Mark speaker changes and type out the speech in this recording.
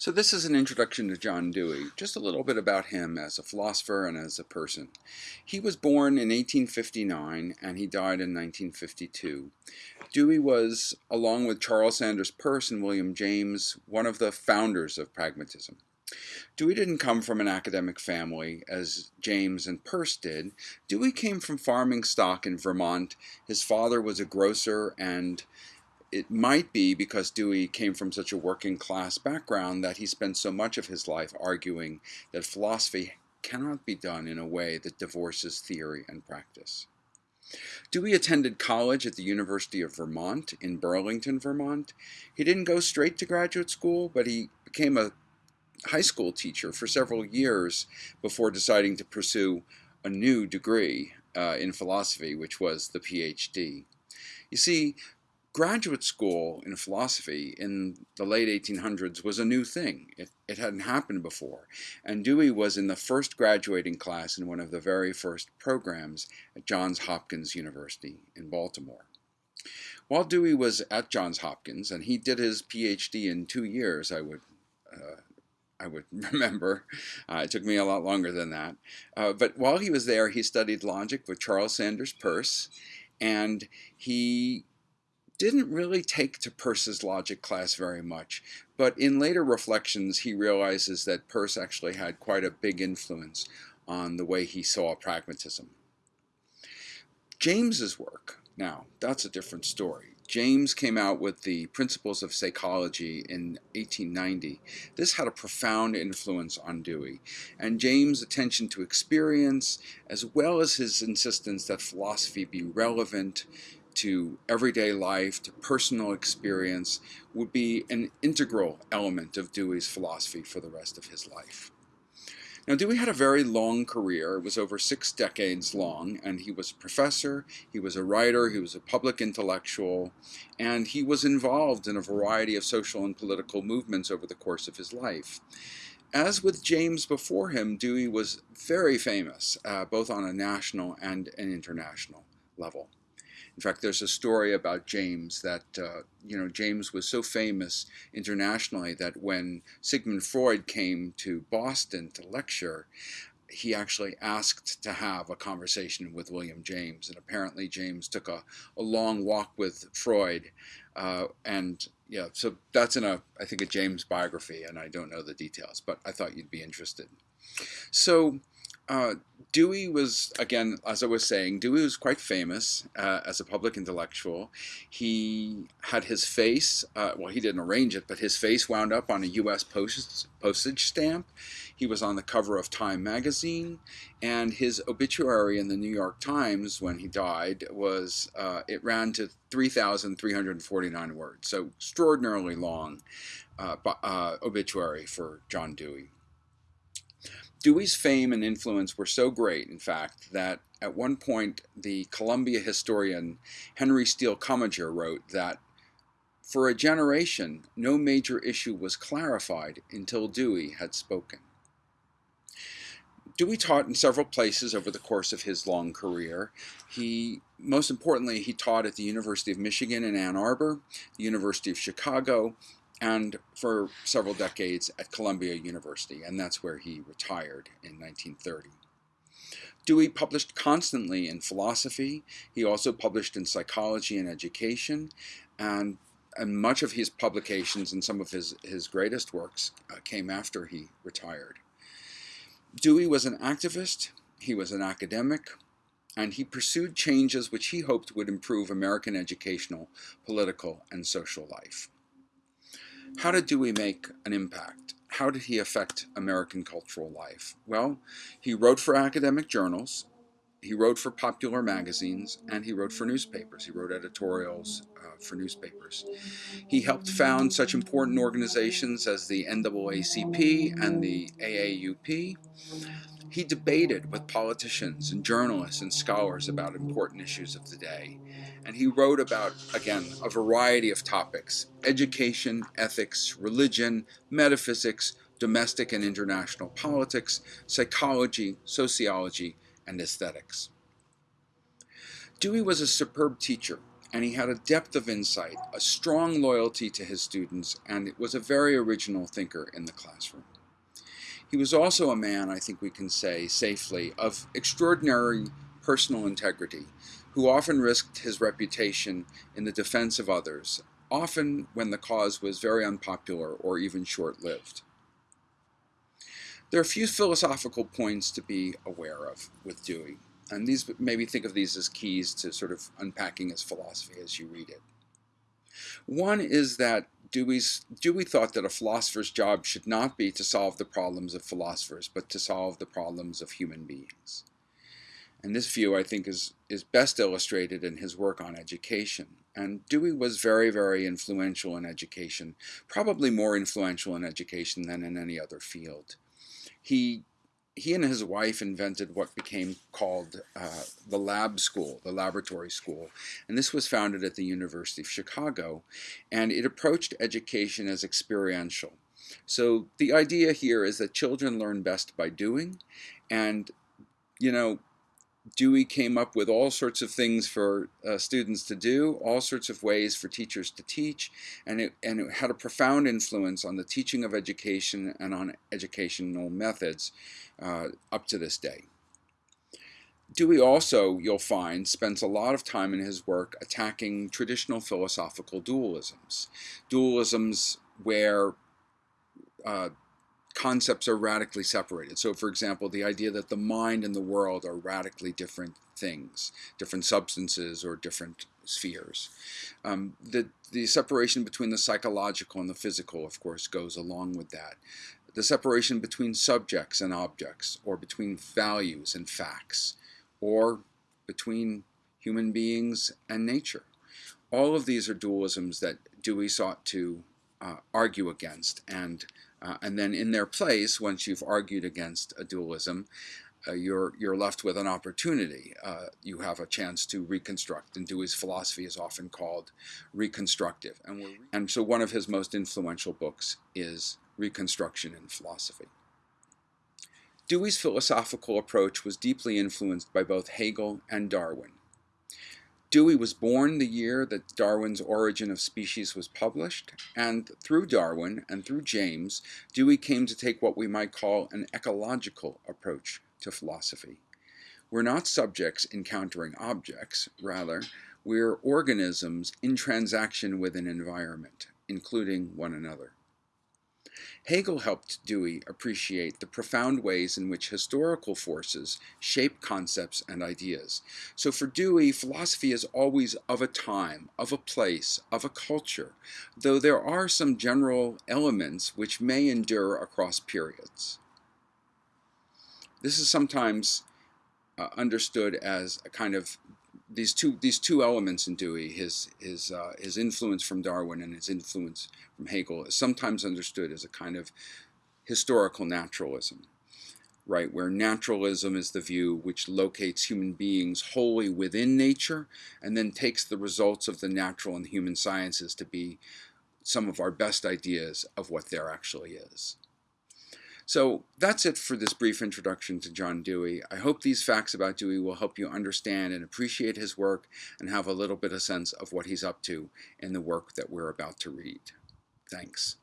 Speaker 1: So this is an introduction to John Dewey, just a little bit about him as a philosopher and as a person. He was born in 1859 and he died in 1952. Dewey was, along with Charles Sanders Peirce and William James, one of the founders of pragmatism. Dewey didn't come from an academic family as James and Peirce did. Dewey came from farming stock in Vermont. His father was a grocer and it might be because Dewey came from such a working class background that he spent so much of his life arguing that philosophy cannot be done in a way that divorces theory and practice. Dewey attended college at the University of Vermont in Burlington, Vermont. He didn't go straight to graduate school, but he became a high school teacher for several years before deciding to pursue a new degree uh, in philosophy, which was the PhD. You see, graduate school in philosophy in the late 1800s was a new thing. It, it hadn't happened before. And Dewey was in the first graduating class in one of the very first programs at Johns Hopkins University in Baltimore. While Dewey was at Johns Hopkins, and he did his PhD in two years, I would uh, I would remember. Uh, it took me a lot longer than that. Uh, but while he was there, he studied logic with Charles Sanders Peirce, and he didn't really take to Peirce's logic class very much, but in later reflections he realizes that Peirce actually had quite a big influence on the way he saw pragmatism. James's work, now, that's a different story. James came out with the Principles of Psychology in 1890. This had a profound influence on Dewey, and James' attention to experience, as well as his insistence that philosophy be relevant to everyday life, to personal experience, would be an integral element of Dewey's philosophy for the rest of his life. Now, Dewey had a very long career. It was over six decades long, and he was a professor, he was a writer, he was a public intellectual, and he was involved in a variety of social and political movements over the course of his life. As with James before him, Dewey was very famous, uh, both on a national and an international level. In fact, there's a story about James that, uh, you know, James was so famous internationally that when Sigmund Freud came to Boston to lecture, he actually asked to have a conversation with William James. And apparently James took a, a long walk with Freud. Uh, and yeah, so that's in a, I think, a James biography, and I don't know the details, but I thought you'd be interested. So uh, Dewey was, again, as I was saying, Dewey was quite famous uh, as a public intellectual. He had his face, uh, well, he didn't arrange it, but his face wound up on a U.S. Post postage stamp. He was on the cover of Time magazine, and his obituary in the New York Times when he died was, uh, it ran to 3,349 words, so extraordinarily long uh, uh, obituary for John Dewey. Dewey's fame and influence were so great, in fact, that at one point the Columbia historian Henry Steele Commager wrote that for a generation, no major issue was clarified until Dewey had spoken. Dewey taught in several places over the course of his long career. He, most importantly, he taught at the University of Michigan in Ann Arbor, the University of Chicago, and for several decades at Columbia University, and that's where he retired in 1930. Dewey published constantly in philosophy. He also published in psychology and education, and, and much of his publications and some of his, his greatest works uh, came after he retired. Dewey was an activist, he was an academic, and he pursued changes which he hoped would improve American educational, political, and social life. How did Dewey make an impact? How did he affect American cultural life? Well, he wrote for academic journals, he wrote for popular magazines, and he wrote for newspapers. He wrote editorials uh, for newspapers. He helped found such important organizations as the NAACP and the AAUP. He debated with politicians and journalists and scholars about important issues of the day. And he wrote about, again, a variety of topics education, ethics, religion, metaphysics, domestic and international politics, psychology, sociology, and aesthetics. Dewey was a superb teacher and he had a depth of insight, a strong loyalty to his students, and was a very original thinker in the classroom. He was also a man, I think we can say safely, of extraordinary personal integrity, who often risked his reputation in the defense of others, often when the cause was very unpopular or even short-lived. There are a few philosophical points to be aware of with Dewey, and these maybe think of these as keys to sort of unpacking his philosophy as you read it. One is that Dewey's, Dewey thought that a philosopher's job should not be to solve the problems of philosophers, but to solve the problems of human beings. And this view, I think, is, is best illustrated in his work on education. And Dewey was very, very influential in education, probably more influential in education than in any other field. He he and his wife invented what became called uh, the lab school, the laboratory school. And this was founded at the University of Chicago. And it approached education as experiential. So the idea here is that children learn best by doing. And, you know, Dewey came up with all sorts of things for uh, students to do, all sorts of ways for teachers to teach, and it, and it had a profound influence on the teaching of education and on educational methods uh, up to this day. Dewey also, you'll find, spends a lot of time in his work attacking traditional philosophical dualisms. Dualisms where uh, concepts are radically separated. So for example, the idea that the mind and the world are radically different things, different substances or different spheres. Um, the, the separation between the psychological and the physical, of course, goes along with that the separation between subjects and objects, or between values and facts, or between human beings and nature. All of these are dualisms that Dewey sought to uh, argue against, and, uh, and then in their place, once you've argued against a dualism, uh, you're, you're left with an opportunity. Uh, you have a chance to reconstruct, and Dewey's philosophy is often called reconstructive. And, and so one of his most influential books is Reconstruction in Philosophy. Dewey's philosophical approach was deeply influenced by both Hegel and Darwin. Dewey was born the year that Darwin's Origin of Species was published, and through Darwin and through James, Dewey came to take what we might call an ecological approach to philosophy. We're not subjects encountering objects, rather, we're organisms in transaction with an environment, including one another. Hegel helped Dewey appreciate the profound ways in which historical forces shape concepts and ideas. So for Dewey, philosophy is always of a time, of a place, of a culture, though there are some general elements which may endure across periods. This is sometimes uh, understood as a kind of these two these two elements in Dewey, his his uh, his influence from Darwin and his influence from Hegel, is sometimes understood as a kind of historical naturalism, right? Where naturalism is the view which locates human beings wholly within nature, and then takes the results of the natural and human sciences to be some of our best ideas of what there actually is. So that's it for this brief introduction to John Dewey. I hope these facts about Dewey will help you understand and appreciate his work and have a little bit of sense of what he's up to in the work that we're about to read. Thanks.